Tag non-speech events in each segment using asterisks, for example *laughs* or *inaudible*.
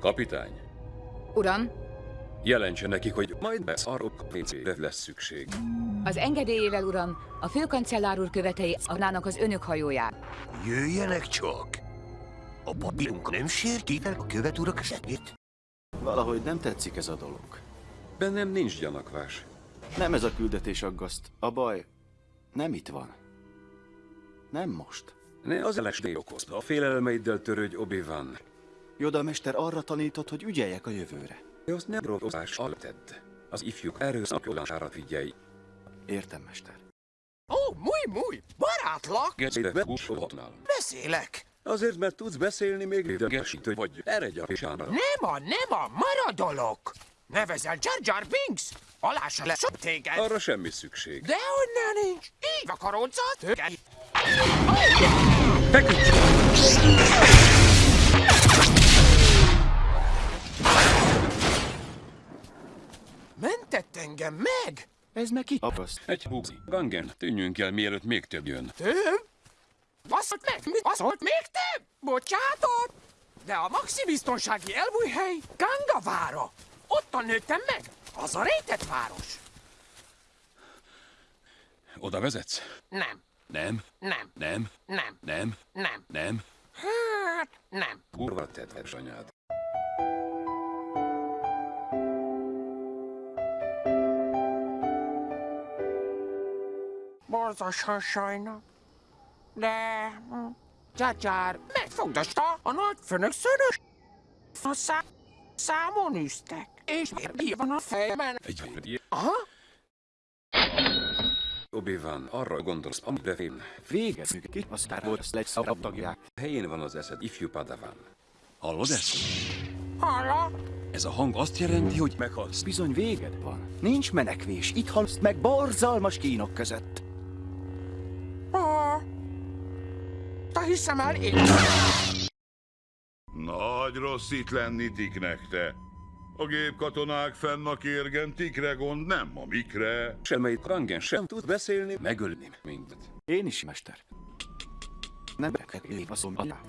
Kapitány, Uram, jelentse nekik, hogy majd lesz arról WC-re lesz szükség. az engedélyével, uram, a főkancellár úr követei adnának az önök hajóját. Jöjjenek csak! A papírunk nem sérti a követ urak segít? Valahogy nem tetszik ez a dolog. Bennem nincs gyanakvás. Nem ez a küldetés aggaszt. A baj nem itt van. Nem most. Ne az LSD okozta. A félelmeiddel törődj, Obi-Wan. Yoda mester arra tanított, hogy ügyeljek a jövőre. Azt nem rovozás alatt tedd. Az ifjúk erőszakolására figyelj. Értem, mester. Ó, muy, muy, barátlak! Gecére bebúsolhatnál. Beszélek! Azért, mert tudsz beszélni, még idegesítő vagy. Eredj a pisánra. Nem a, nem a, maradolok! Nevezel Jar Jar Binks? Alá se lesz téged! Arra semmi szükség. Dehogy ne nincs! Így a tőke! Feküdj! Engem meg! Ez meg ki? Aggaszt. Egy húzi. Gangen, tűnjünk el, mielőtt még több jön. Több? Baszott meg! Mi baszott még több? Bocsátott! De a maxi biztonsági elbújhely Gangavára! Ottan nőttem meg! Az a rejtett város! Oda vezetsz? Nem, Nem, nem, nem, nem, nem, nem. nem. Hát, nem. Kurva tetves anyád. Borzasztóan sajnál. De... hm, Csácsár megfogdasta a nagy főnök szörös. A szá... számon üztek. És miért van a fejemben? Egy Aha, Obi-Wan, arra gondolsz, amire én. Véget. Ki a Star Wars legszarabb tagják. Helyén van az eszed, ifjú padavan. Hallod ezt? halló? Ez a hang azt jelenti, hogy meghalsz. Bizony véged van. Nincs menekvés. Itt halsz meg borzalmas kínok között. Hiszem el én. Nagy rossz itt lenni tiknek, te. A gépkatonák fenn a kérgen, tikre gond, nem a mikre. Semmelyik Gangen sem tud beszélni, megölni minket. Én is, mester. Nem baszom alá.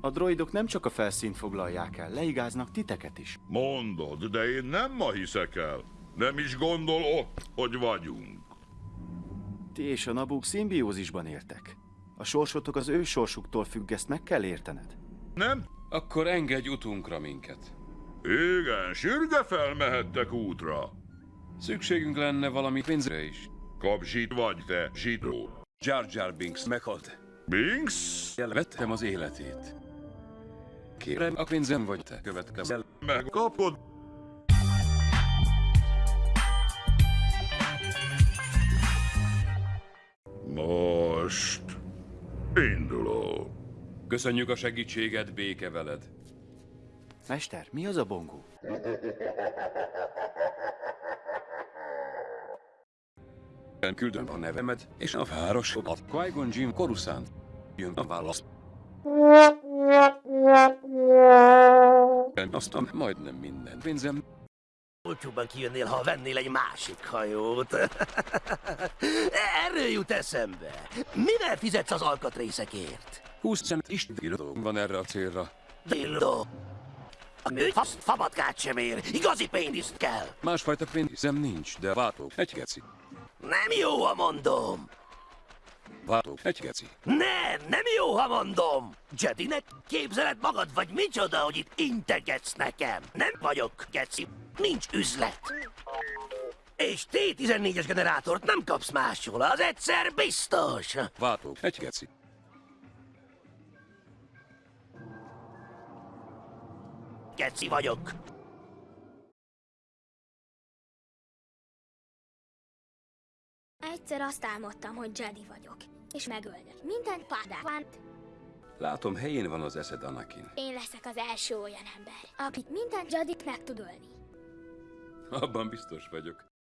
A droidok nem csak a felszínt foglalják el, leigáznak titeket is. Mondod, de én nem ma hiszek el. Nem is gondol ott, hogy vagyunk. Ti és a nabúk szimbiózisban éltek. A sorsotok az ő sorsuktól függ, ezt meg kell értened. Nem? Akkor engedj utunkra minket. Igen, sürge felmehettek útra. Szükségünk lenne valami pénzre is. Kapzsit vagy te, zsidó. Jar Jar Binks meghalt. Binks? Elvettem az életét. Kérem, a pénzem vagy te következel. Megkapod? Most induló. Köszönjük a segítséget, béke veled. Mester, mi az a bongó? Küldöm a nevemet, és a városomat. Qui-Gon Jinn Coruscant. Jön a válasz. Aztán majdnem minden pénzem. Olcsóbban kijönnél, ha vennél egy másik hajót. *laughs* Erről jut eszembe. Mivel fizetsz az alkatrészekért? 20 cent is dildo van erre a célra. Dildo. A fasz fabatkát sem ér. Igazi pénzt kell. Másfajta pénzem nincs, de váltok egy geci. Nem jó, ha mondom. Váltok egy geci. Nem, nem jó, ha mondom. Jedinek képzeled magad, vagy micsoda, hogy itt integetsz nekem? Nem vagyok, geci. Nincs üzlet. És T-14-es generátort nem kapsz máshol, az egyszer biztos. Váltok egy geci. Geci vagyok. Egyszer azt álmodtam, hogy Jedi vagyok, és megölnek minden pádávánt. Látom, helyén van az eszed, Anakin. Én leszek az első olyan ember, akit minden Jedit meg tud ölni. Abban biztos vagyok.